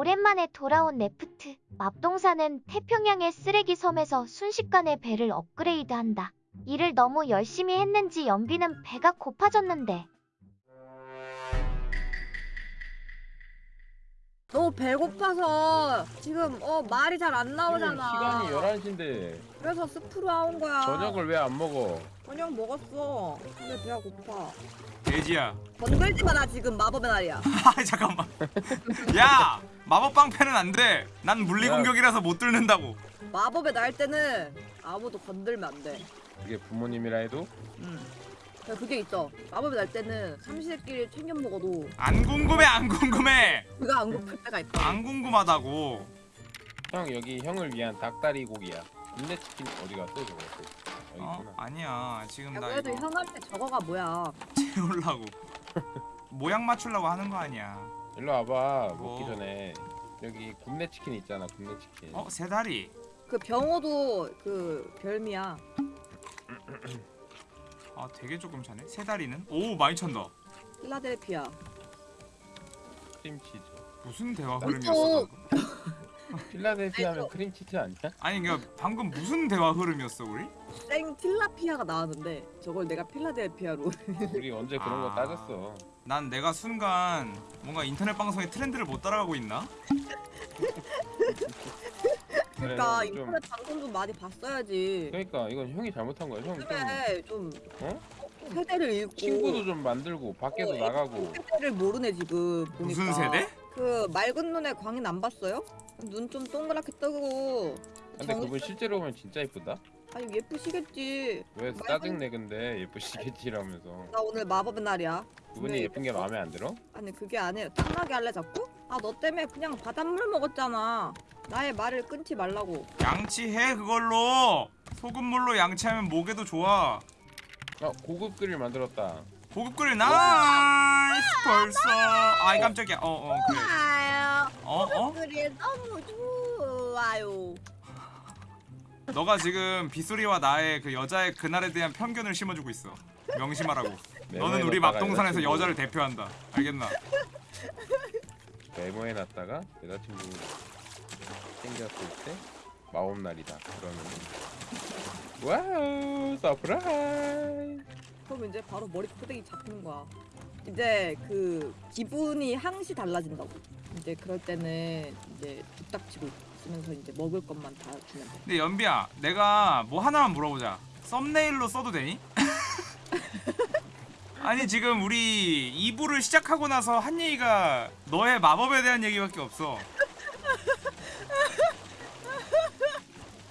오랜만에 돌아온 레프트. 맙동사는 태평양의 쓰레기 섬에서 순식간에 배를 업그레이드한다. 일을 너무 열심히 했는지 연비는 배가 고파졌는데 너무 배고파서 지금 어 말이 잘안 나오잖아. 시간이 11시인데 그래서 스프로 나온 거야. 저녁을 왜 안 먹어? 저녁 먹었어. 근데 배가 고파. 돼지야. 건들지 마나 지금 마법의 날이야. 아 잠깐만. 야 마법 방패는 안 돼. 난 물리 야. 공격이라서 못 뚫는다고. 마법의 날 때는 아무도 건들면 안 돼. 그게 부모님이라 해도 응. 그게 있어. 마법의 날 때는 삼시세끼리 챙겨 먹어도 안 궁금해 안 궁금해. 그가 안 고플 때가 있다. 안 궁금하다고. 형 여기 형을 위한 닭다리 고기야. 인내 치킨 어디 갔어 저거? 어 있구나. 아니야 지금 나 그래도 이거 형한테 저거가 뭐야? 채우려고. 모양 맞추려고 하는 거 아니야. 일로 와봐 먹기 어. 전에 여기 굽네 치킨 있잖아 굽네 치킨. 어 세 다리. 그 병어도 그 별미야. 아 되게 조금 차네. 세 다리는? 오 많이 찬다. 필라델피아. 크림치즈. 무슨 대화 어. 흐름이었어? 방금? 필라델피아면 크림치즈 아니야? 아니 그러니까 방금 무슨 대화 흐름이었어 우리? 생 틸라피아가 나왔는데 저걸 내가 필라델피아로 우리 언제 그런 아. 거 따졌어? 난 내가 순간 뭔가 인터넷 방송의 트렌드를 못 따라가고 있나? 그러니까 좀- 인터넷 방송 좀 많이 봤어야지 그러니까 이건 형이 잘못한 거야. 형좀 그래 좀 어? 세대를 읽고 친구도 좀 만들고 밖에도 어, 나가고. 세대를 모르네 지금 보니까 무슨 세대? 그 맑은 눈의 광인 안 봤어요? 눈 좀 동그랗게 뜨고 근데 정신- 그분 실제로 보면 진짜 이쁘다. 아니 예쁘시겠지. 왜 말고- 짜증내 근데? 예쁘시겠지라면서. 나 오늘 마법의 날이야. 그분이 네, 예쁜 게 마음에 안 들어? 아니 그게 아니라 탐나게 할래 자꾸? 아 너 때문에 그냥 바닷물 먹었잖아. 나의 말을 끊지 말라고. 양치해 그걸로. 소금물로 양치하면 목에도 좋아. 아 고급 그릴 만들었다. 고급 그릴 nice! 벌써. 아이 깜짝이야. 어어 그래. 아유 어 어? 그래 너무 좋아요 너가 지금 빗소리와 나의 그 여자의 그날에 대한 편견을 심어주고 있어 명심하라고 너는 우리 여자친구 여자를 대표한다 알겠나? 메모해 놨다가 여자친구 생겼을 때 마법날이다. 그러면 wow surprise. 그럼 이제 바로 머리 끄댕이 잡히는 거야. 이제 그 기분이 항시 달라진다고. 이제 그럴 때는 이제 뚝딱치고 있으면서 이제 먹을 것만 다 주면 돼. 근데 연비야 내가 뭐 하나만 물어보자 썸네일로 써도 되니? 아니 지금 우리 2부를 시작하고 나서 한 얘기가 너의 마법에 대한 얘기밖에 없어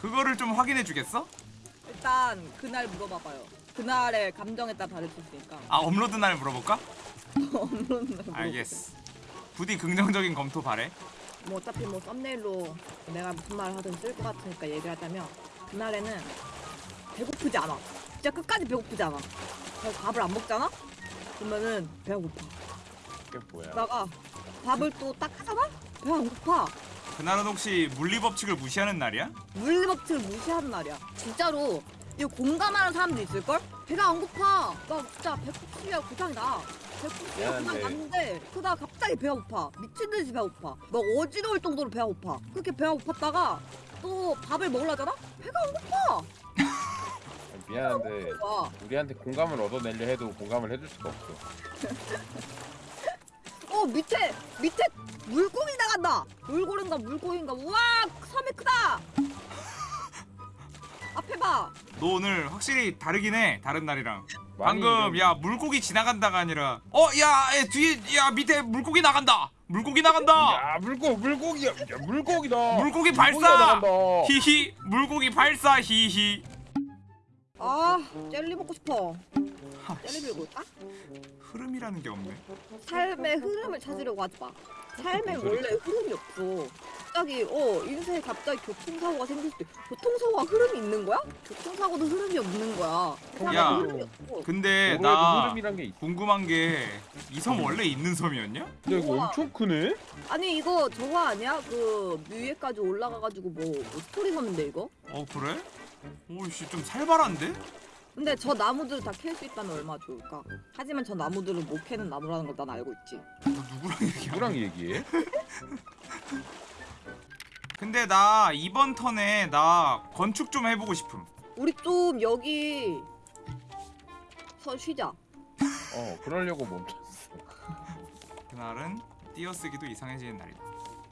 그거를 좀 확인해 주겠어? 일단 그날 물어봐봐요. 그날의 감정에 따라 다를 수 있으니까. 아 업로드 날 물어볼까? 없는 날. 알겠어 부디 긍정적인 검토 바래 뭐 어차피 뭐 썸네일로 내가 무슨 말 하든 쓸 것 같으니까 얘기를 하자면 그날에는 배고프지 않아. 진짜 끝까지 배고프지 않아. 그래서 밥을 안 먹잖아? 그러면은 배가 고파. 그게 뭐야? 그러다가 밥을 또 딱 하잖아? 배가 안 고파. 그날은 혹시 물리법칙을 무시하는 날이야? 물리법칙을 무시하는 날이야. 진짜로 이거 공감하는 사람도 있을걸? 배가 안 고파. 나 진짜 배고프기가 고장이 나. 배고프기가 고장. 났는데 그러다 갑자기 배가 고파. 미친 듯이 배가 고파. 막 어지러울 정도로 배가 고파. 그렇게 배가 고팠다가 또 밥을 먹으려잖아? 배가 안 고파. 미안한데 와. 우리한테 공감을 얻어내려 해도 공감을 해줄 수가 없어. 어 밑에 밑에 물고기 나간다. 물고기인가 물고기인가. 우와 섬이 크다. 앞에 봐. 너 오늘 확실히 다르긴 해 다른 날이랑 방금 좀- 야 물고기 지나간다가 아니라 어야 뒤에 야 밑에 물고기 나간다 물고기 나간다 야 물고 물고기야 야, 물고기다. 물고기 발사! 히히 물고기 발사 히히 아 젤리 먹고 싶어. 하, 젤리 들고 올까? 흐름이라는 게 없네 삶의 흐름을 찾으려고 하지 마. 삶에 무슨 원래 흐름이 없어. 갑자기 어 인생에 갑자기 교통사고가 생길 때 교통사고가 흐름이 있는 거야? 교통사고도 흐름이 없는 거야. 세상에 야. 흐름이 없어. 근데 나 흐름이란 게 있어. 궁금한 게 이 섬 원래 있는 섬이었냐? 근데 이거 우와. 엄청 크네? 아니 이거 저거 아니야? 그 위에까지 올라가가지고 뭐, 뭐 스토리 섬인데 이거? 어 그래? 오씨 좀 살벌한데? 근데 저 나무들을 다 캘 수 있다면 얼마나 좋을까? 하지만 저 나무들을 못 캐는 나무라는 걸 난 알고 있지. 너 누구랑 얘기야? 누구랑 얘기해? 근데 나 이번 턴에 나 건축 좀 해보고 싶음. 우리 좀 여기 서 쉬자. 어 그러려고 멈췄어. 그날은 띄어쓰기도 이상해지는 날이다.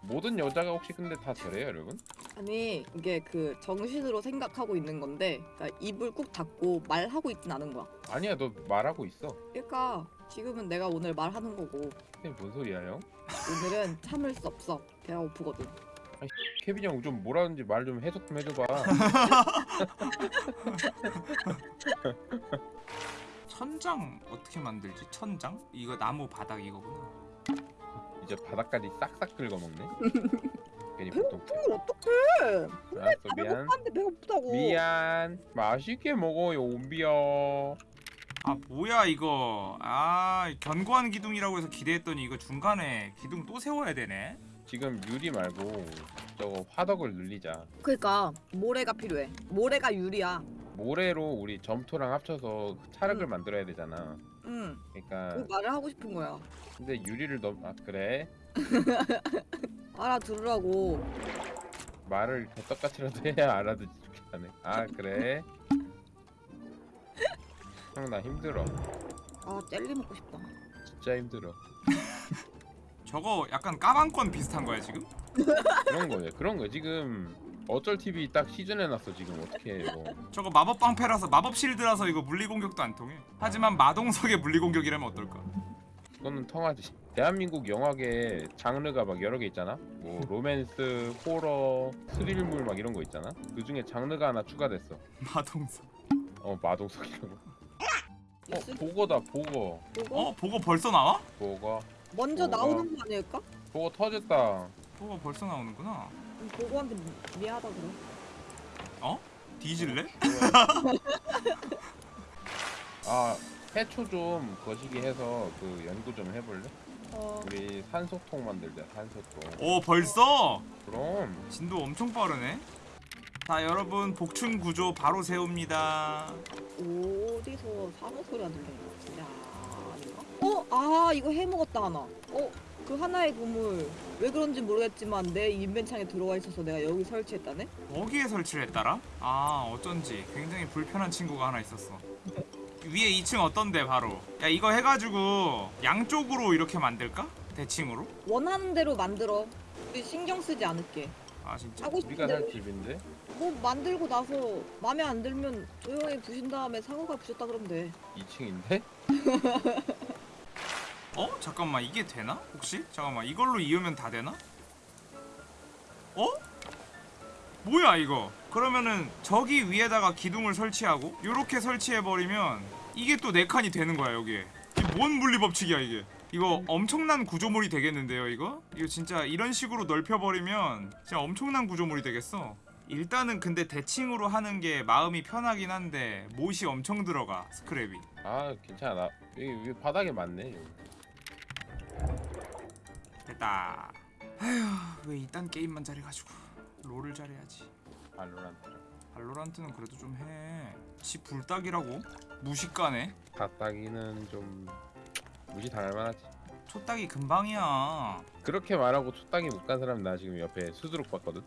모든 여자가 혹시 근데 다 저래요 여러분? 아니 이게 그 정신으로 생각하고 있는 건데 그러니까 입을 꾹 닫고 말하고 있진 않은 거야. 아니야 너 말하고 있어. 그러니까 지금은 내가 오늘 말하는 거고 이게 뭔 소리야 형? 오늘은 참을 수 없어. 배가 고프거든. 케빈 형좀 뭐라는지 말 좀 해석 좀 해줘봐. 천장 어떻게 만들지? 천장? 이거 나무 바닥 이거구나. 이제 바닥까지 싹싹 긁어먹네. 괜히 보통. 이걸 어떡해? 알았어 아, 미안. 배고팠는데 배가 고프다고. 미안. 맛있게 먹어요 옴비야. 아 뭐야 이거? 아 견고한 기둥이라고 해서 기대했더니 이거 중간에 기둥 또 세워야 되네. 지금 유리 말고 저거 화덕을 늘리자. 그러니까 모래가 필요해. 모래가 유리야. 모래로 우리 점토랑 합쳐서 차력을 응. 만들어야 되잖아. 응. 그러니까 그 말을 하고 싶은 거야. 근데 유리를 넘 아 그래 알아들으라고. 말을 개떡같이라도 해야 알아듣지 좋겠다네. 아 그래 형 나 힘들어 아 젤리 먹고 싶다. 진짜 힘들어 저거 약간 까방권 비슷한 거야 지금? 그런 거예요 그런 거 지금 어쩔 TV 딱 시즌해놨어 지금. 어떻게 해 이거? 저거 마법 방패라서 마법 실드라서 이거 물리 공격도 안 통해. 하지만 마동석의 물리 공격이라면 어떨까? 그거는 통하지. 대한민국 영화계 장르가 막 여러 개 있잖아? 뭐 로맨스 호러 스릴물 막 이런 거 있잖아? 그 중에 장르가 하나 추가됐어. 마동석. 어 마동석이라고. 어 보거다 보거 그거 어 보고 벌써 나와? 보거 먼저 뭐가? 나오는 거 아닐까? 보거 터졌다 보고 벌써 나오는구나. 음, 보고한테 미- 미안하다 그래. 뒤질래? 아 해초 좀 거시기 해서 그 연구 좀 해볼래? 어. 우리 산소통 만들자 산소통 오 벌써? 그럼 진도 엄청 빠르네. 자 여러분 복층 구조 바로 세웁니다. 어디서 산호 소리가 들리는? 어? 아, 이거 해먹었다, 하나. 어? 그 하나의 고물. 왜 그런지 모르겠지만 내 인벤창에 들어와 있어서 내가 여기 설치했다네? 거기에 설치를 했더라? 아 어쩐지 굉장히 불편한 친구가 하나 있었어. 위에 2층 어떤데 바로? 야 이거 해가지고 양쪽으로 이렇게 만들까? 대칭으로? 원하는 대로 만들어. 우리 신경 쓰지 않을게. 아 진짜? 하고 싶은 우리가. 살 집인데 뭐 만들고 나서 마음에 안 들면 조용히 부신 다음에 상호가 부셨다 그러면 돼. 2층인데? 어? 잠깐만 이게 되나? 혹시? 잠깐만 이걸로 이으면 다 되나? 어? 뭐야 이거? 그러면은 저기 위에다가 기둥을 설치하고 요렇게 설치해버리면 이게 또네 칸이 되는 거야 여기에 이게 뭔 물리 법칙이야 이게 이거 엄청난 구조물이 되겠는데요 이거? 이거 진짜 이런 식으로 넓혀버리면 진짜 엄청난 구조물이 되겠어 일단은 근데 대칭으로 하는 게 마음이 편하긴 한데 못이 엄청 들어가 스크랩이 아 괜찮아 나 여기, 여기 바닥에 맞네 여기. 됐다. 아휴 왜 이딴 게임만 잘해가지고 롤을 잘해야지. 발로란트 발로란트는 그래도 좀 해. 지 불닭이라고? 무식가네. 닭다기는 좀 무시 당할 만하지 초딱이 금방이야. 그렇게 말하고 초딱이 못 간 사람 나 지금 옆에 수두룩 봤거든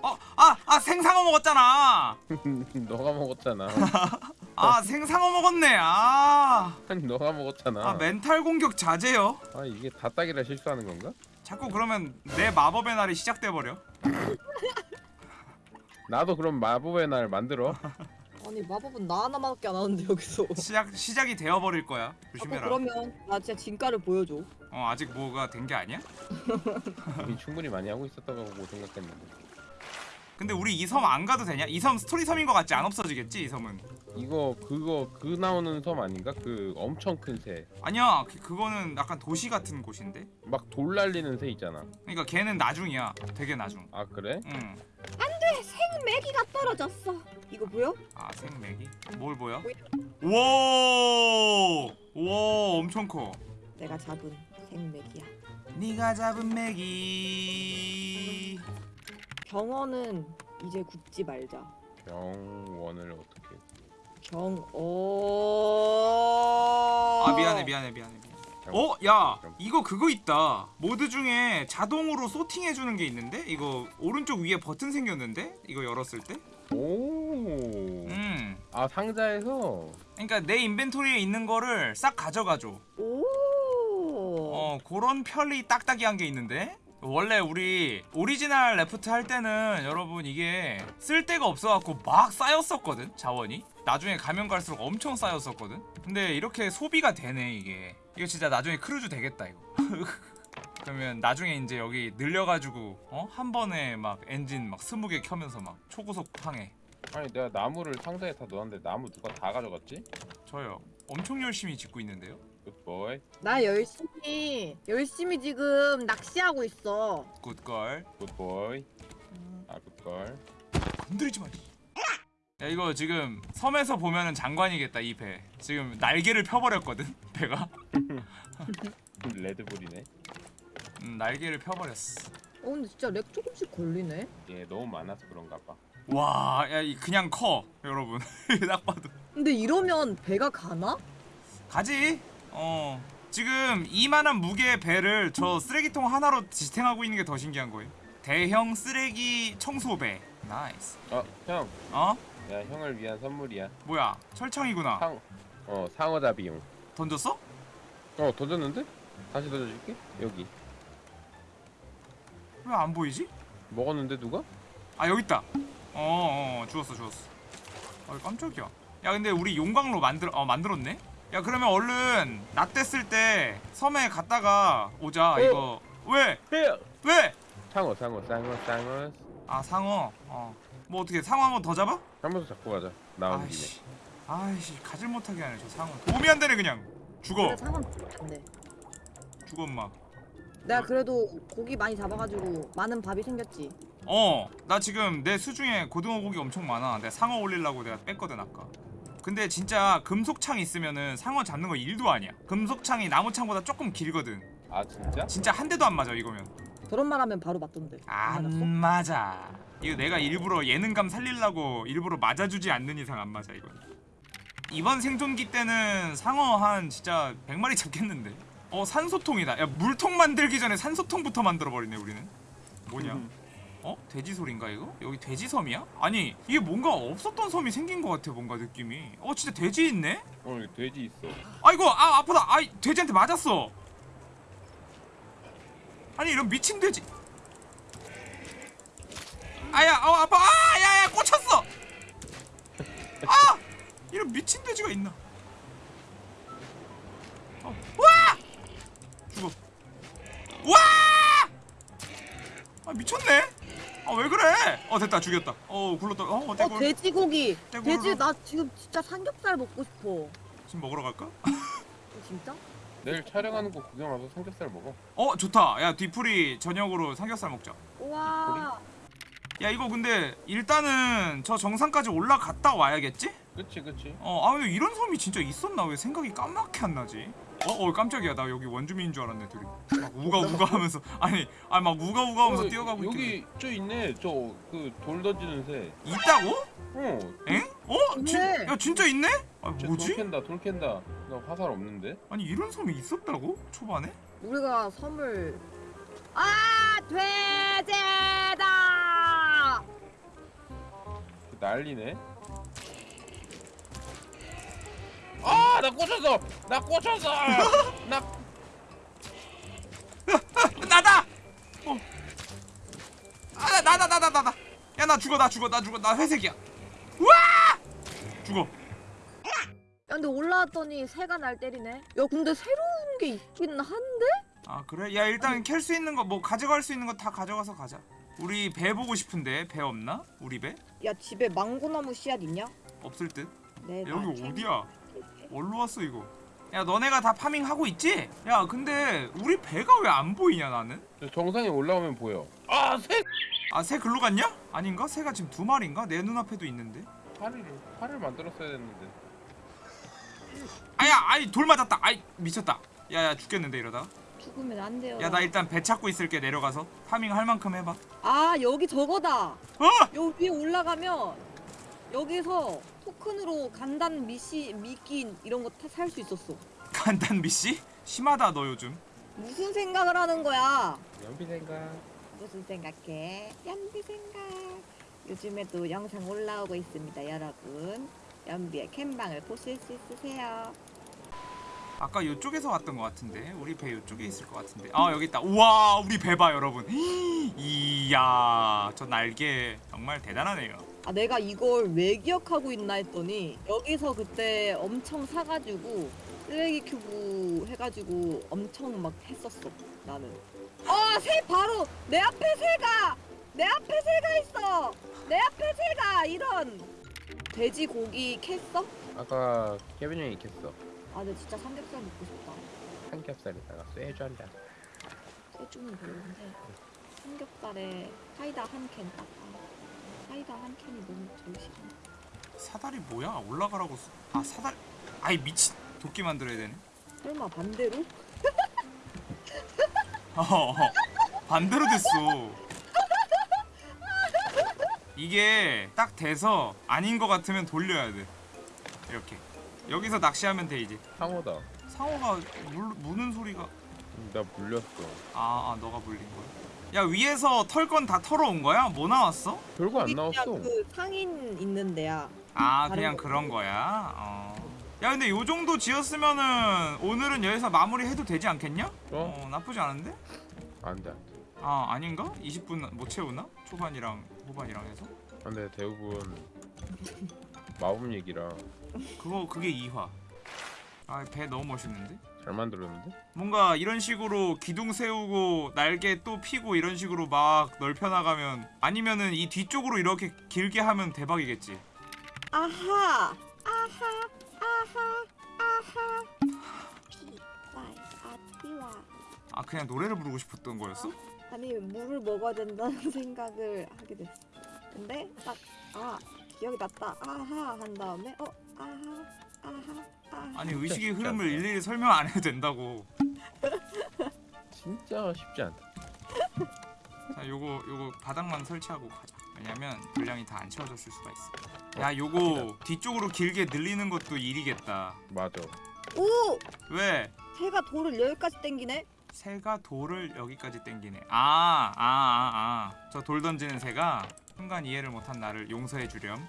어, 아, 아 생상어 먹었잖아. 너가 먹었잖아 아 생상어 먹었네. 아, 아니 너가 먹었잖아 아 멘탈 공격 자제요. 아 이게 닭다기라 실수하는 건가? 자꾸 그러면 내 마법의 날이 시작돼 버려. 나도 그럼 마법의 날 만들어 아니, 마법은 나 하나밖에 안 하는데, 여기서. 시작 시작이 되어 버릴 거야. 아까 조심해라. 그러면 나 진짜 진가를 보여줘. 어 아직 뭐가 된 게 아니야? 이미 충분히 많이 하고 있었다고 생각했는데 근데 우리 이 섬 안 가도 되냐? 이 섬 스토리 섬인 것 같지? 안 없어지겠지 이 섬은? 이거 그거 그 나오는 섬 아닌가? 그 엄청 큰 새. 아니야 그, 그거는 약간 도시 같은 곳인데 막 돌 날리는 새 있잖아. 그러니까 걔는 나중이야 되게 나중 아 그래? 응. 생메기가 떨어졌어. 이거 보여? 아 생맥이? 뭘 보여? 와, 와 엄청 커 내가 잡은 생메기야. 네가 잡은 맥이 병원은 이제 굽지 말자. 병원을 어떻게? 정어. 아 미안해 미안해 미안해 미안해 어? 야 이거 그거 있다 모드 중에 자동으로 sorting해주는 게 있는데? 이거 오른쪽 위에 버튼 생겼는데? 이거 열었을 때? 오. 음 아 상자에서 그러니까 내 inventory에 있는 거를 싹 가져가줘 오. 어 그런 편리 딱딱이한 게 있는데 원래 우리 오리지널 Raft 할 때는 여러분 이게 쓸 데가 없어갖고 막 쌓였었거든 자원이. 나중에 가면 갈수록 엄청 쌓였었거든. 근데 이렇게 소비가 되네 이게. 이거 진짜 나중에 크루즈 되겠다 이거. 그러면 나중에 이제 여기 늘려가지고 어? 한 번에 막 엔진 막 스무 개 켜면서 막 초고속 항해. 아니 내가 나무를 상자에 다 넣었는데 나무 누가 다 가져갔지? 저요. 엄청 열심히 짓고 있는데요 good boy 나 열심히 열심히 지금 낚시하고 있어. good girl good boy 아 good girl 건드리지 마. 야 이거 지금 섬에서 보면은 장관이겠다 이 배. 지금 날개를 펴버렸거든 배가. 레드불이네 음, 날개를 펴버렸어. 어 근데 진짜 lag 조금씩 걸리네. 얘 너무 많아서 그런가 봐 와, 야이 그냥 커 여러분. 딱 봐도 근데 이러면 배가 가나? 가지. 어. 지금 이만한 무게의 배를 저 쓰레기통 하나로 지탱하고 있는 게 더 신기한 거예요. 대형 쓰레기 청소배. nice. 어 형 어? 야 형을 위한 선물이야 뭐야? 철창이구나. 상, 어 상어잡이용 던졌어? 어 던졌는데? 다시 던져줄게 여기 왜 안 보이지? 먹었는데 누가? 아 여기 있다. 어, 어 주웠어 주웠어. 아 깜짝이야. 야 근데 우리 용광로 만들 어 만들었네. 야 그러면 얼른 낮 됐을 때 섬에 갔다가 오자 어. 이거 왜 왜? 상어 상어 상어 상어 아 상어. 어. 뭐 어떻게 상어 한 번 더 잡아? 한 번 더 잡고 가자 나온 김에 아이씨. 아이씨 가질 못하게 하네 저 상어. 도움이 안 되네 그냥. 죽어 상황 안돼. 죽어 엄마. 내가 그래도 고기 많이 잡아가지고 많은 밥이 생겼지. 어, 나 지금 내 수중에 고등어 고기 엄청 많아. 내가 상어 올리려고 내가 뺐거든 아까. 근데 진짜 금속창 있으면은 상어 잡는 거 일도 아니야. 금속창이 나무창보다 조금 길거든. 아 진짜? 진짜 한 대도 안 맞아 이거면. 저런 말 하면 바로 맞던데. 안 맞아. 이거 내가 일부러 예능감 살리려고 일부러 맞아주지 않는 이상 안 맞아 이건. 이번 생존기 때는 상어 한 진짜 100마리 잡겠는데. 어 산소통이다. 야 물통 만들기 전에 산소통부터 만들어 버리네 우리는. 뭐냐? 어? 돼지 소린가 이거? 여기 돼지 섬이야? 아니 이게 뭔가 없었던 섬이 생긴 것 같아 뭔가 느낌이. 어 진짜 돼지 있네? 어 여기 돼지 있어 아이고 아 아프다. 아이 돼지한테 맞았어. 아니 이런 미친 돼지. 아야 어 아파 아 야야 꽂혔어. 아 이런 미친 돼지가 있나? 어, 와 죽어. 와! 아 미쳤네. 아왜 그래? 어 됐다 죽였다. 어 굴렀다. 어어 떼굴 돼지고기. 떼굴 돼지 나 지금 진짜 삼겹살 먹고 싶어. 지금 먹으러 갈까? 어, 진짜? 내일 촬영하는 거 구경 와서 삼겹살 먹어 어 좋다. 야 뒤풀이 저녁으로 삼겹살 먹자. 우와. 야 이거 근데 일단은 저 정상까지 올라갔다 와야겠지? 그치 그치 어, 아 근데 이런 섬이 진짜 있었나? 왜 생각이 까맣게 안 나지? 어, 어 깜짝이야. 나 여기 원주민인 줄 알았네, 둘이. 막 우가 우가 하면서 아니, 아니 막 우가 우가 하면서 어, 뛰어가고 있길래. 여기 저 있네 저 그 돌 던지는 새 있다고? 어, 엥? 어? 진. 야 진짜 있네? 아쟤 뭐지? 돌 캔다 돌 캔다 나 화살 없는데? 아니 이런 섬이 있었다고? 초반에? 우리가 섬을 아 돼지다. 난리네 아 나 꽂혔어 나 꽂혔어 나 나다! 어. 아, 나, 나, 나, 나, 나, 나. 야, 나 죽어, 나 죽어, 나 죽어, 나 회색이야. 우와! 죽어. 야 근데 올라왔더니 새가 날 때리네. 야 근데 새로운 게 있긴 한데? 아, 그래? 야, 일단 캘 수 있는 거, 뭐 가져갈 수 있는 거 다 가져가서 가자. 우리 배 보고 싶은데 배 없나? 우리 배? 야 집에 망고나무 씨앗 있냐? 없을 듯. 네. 나 여기 챙- 어디야? 어디로 왔어 이거? 야, 너네가 다 파밍 하고 있지? 야, 근데 우리 배가 왜 안 보이냐 나는? 저 정상에 올라오면 보여 아 새 아, 새 글로 갔냐? 아닌가? 새가 지금 두 마리인가? 내 눈앞에도 있는데. 팔을 팔을 만들었어야 됐는데 아야, 아이 돌 맞았다. 아이 미쳤다. 야야 죽겠는데 이러다가. 죽으면 안 돼요. 야 나 일단 배 찾고 있을게 내려가서 파밍 할 만큼 해봐 아 여기 저거다. 어! 여기 위에 올라가면 여기서 토큰으로 간단 미시 미끼 이런 거 살 수 있었어. 간단 미씨? 심하다 너 요즘. 무슨 생각을 하는 거야? 연비 생각. 무슨 생각해? 연비 생각. 요즘에도 영상 올라오고 있습니다, 여러분. 연비의 캠방을 보실 수 있으세요. 아까 이쪽에서 왔던 것 같은데. 우리 배 이쪽에 있을 것 같은데. 아 여기 있다. 우와 우리 배 봐 여러분. 이야 저 날개 정말 대단하네요. 아 내가 이걸 왜 기억하고 있나 했더니 여기서 그때 엄청 사가지고 쓰레기 큐브 해가지고 엄청 막 했었어 나는. 아새 바로 내 앞에 새가! 내 앞에 새가 있어! 내 앞에 새가! 이런! 돼지 고기 캤어? 아까 케빈 형이 캤어. 아 근데 진짜 삼겹살 먹고 싶다. 삼겹살에다가 쇠주 한 잔. 쇠주는 별론데 삼겹살에 사이다 한 캔 딱. 사이다 한 캔이 너무 제일 싫어 사다리 뭐야? 올라가라고 수... 아 사다리 아이 미친. 도끼 만들어야 되네. 설마 반대로? 어. 반대로 됐어. 이게 딱 돼서 아닌 것 같으면 돌려야 돼. 이렇게 여기서 낚시하면 돼 이제 상어다. 상어가 물, 무는 소리가 음, 나 물렸어. 아, 아 너가 물린 거야? 야 위에서 털 건 다 털어온 거야? 뭐 나왔어? 별거 안 나왔어. 그 상인 있는 데야. 아 그냥 거 그런 거야? 어. 야 근데 요 정도 지었으면은 오늘은 여기서 마무리해도 되지 않겠냐? 어? 어 나쁘지 않은데? 안 돼. 아 아닌가? 20분 못 채우나? 초반이랑 후반이랑 해서? 근데 대부분 마법 얘기라 그거 그게 2화 아 배 너무 멋있는데? 잘 만들었는데? 뭔가 이런 식으로 기둥 세우고 날개 또 피고 이런 식으로 막 넓혀 나가면 아니면은 이 뒤쪽으로 이렇게 길게 하면 대박이겠지 아하, 아하, 아하, 아하. 아 그냥 노래를 부르고 싶었던 거였어? 아니 물을 먹어야 된다는 생각을 하게 됐어. 근데 딱 아 기억이 났다. 아하 한 다음에 어 아하, 아하, 아하. 아니 의식의 쉽지 흐름을 않다. 일일이 설명 안 해도 된다고 진짜 쉽지 않다. 자 요거 요거 바닥만 설치하고 가자 왜냐면 분량이 다 안 채워졌을 수가 있어 야 요거 뒤쪽으로 길게 늘리는 것도 일이겠다 맞아. 오, 왜? 새가 돌을 여기까지 당기네. 새가 돌을 여기까지 땡기네 아 아 아아저 돌 던지는 새가 순간 이해를 못한 나를 용서해 주렴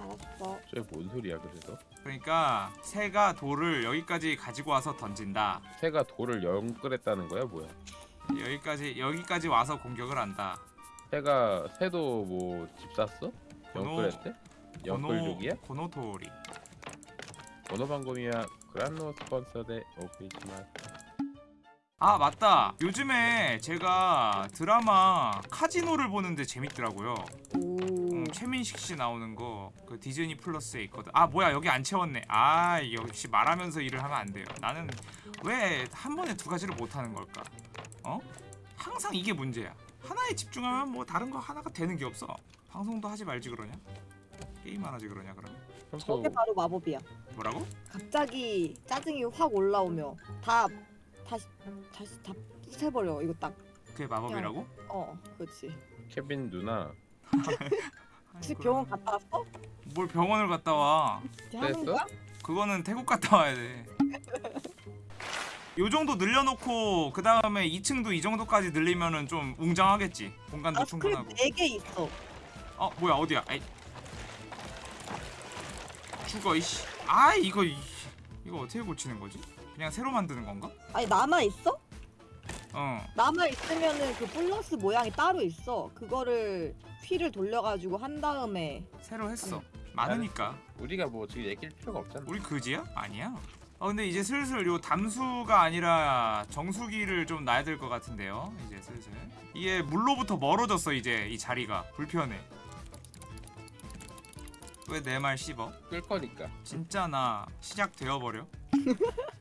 알았어. 저게 뭔 소리야 그래서? 그러니까 새가 돌을 여기까지 가지고 와서 던진다 새가 돌을 연끌했다는 거야 뭐야? 여기까지 여기까지 와서 공격을 한다 새가 새도 뭐 집 샀어? 연끌했대? 연끌족이야? 고노토리 번호방금이야 그란노 스폰서 대 오피지마 아 맞다. 요즘에 제가 드라마 카지노를 보는데 재밌더라고요. 오. 음, 최민식 씨 나오는 거 그 디즈니 플러스에 있거든. 아 뭐야 여기 안 채웠네. 아 역시 말하면서 일을 하면 안 돼요. 나는 왜 한 번에 두 가지를 못 하는 걸까? 어? 항상 이게 문제야. 하나에 집중하면 뭐 다른 거 하나가 되는 게 없어. 방송도 하지 말지 그러냐? 게임만 하지 그러냐 그러면? 저게 바로 마법이야. 뭐라고? 갑자기 짜증이 확 올라오며 다 다시 다시 다 부숴버려 이거 딱. 그게 마법이라고 어, 그렇지. 케빈 누나 혹시 병원 갔다 왔어? 뭘 병원을 갔다 와 이제 하는 됐어? 거야? 그거는 태국 갔다 와야 돼. 요 정도 늘려놓고 그 다음에 2층도 이 정도까지 늘리면은 좀 웅장하겠지. 공간도 아스크림 충분하고. 4개 있어. 어 뭐야 어디야? 아이. 죽어 이씨. 아 이거 이- 이거 어떻게 고치는 거지? 그냥 새로 만드는 건가? 아니 남아 있어? 어. 남아 있으면은 그 플러스 모양이 따로 있어. 그거를 휠을 돌려가지고 한 다음에 새로 했어. 많으니까. 우리가 뭐 지금 얘기할 필요가 없잖아 우리 그지야? 아니야. 어 근데 이제 슬슬 요 담수가 아니라 정수기를 좀 놔야 될 것 같은데요. 이제 슬슬. 이게 물로부터 멀어졌어 이제 이 자리가 불편해. 왜 내 말 씹어? 끌 거니까 진짜 나 시작되어 버려.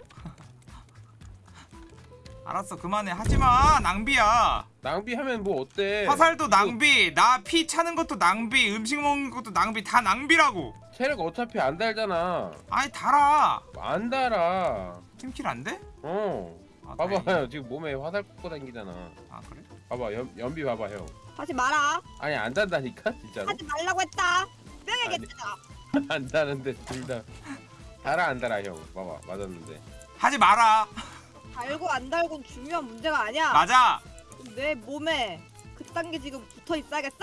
알았어 그만해. 하지마 낭비야. 낭비하면 뭐 어때? 화살도 이거 낭비 나 피 차는 것도 낭비 음식 먹는 것도 낭비 다 낭비라고. 체력 어차피 안 달잖아. 아이 달아. 안 달아. 팀킬 안 돼? 어. 아, 봐봐 지금 몸에 화살 꽂고 다니잖아. 아 그래? 봐봐 연, 연비 봐봐 형. 하지 마라. 아니 안 단다니까 진짜로. 하지 말라고 했다. 명예겠다. 안 다는데 둘 다. 달아 안 달아 형. 봐봐 맞았는데. 하지 마라 달고 안 달고는 중요한 문제가 아니야. 맞아 내 몸에 그딴 게 지금 붙어 있어야겠어?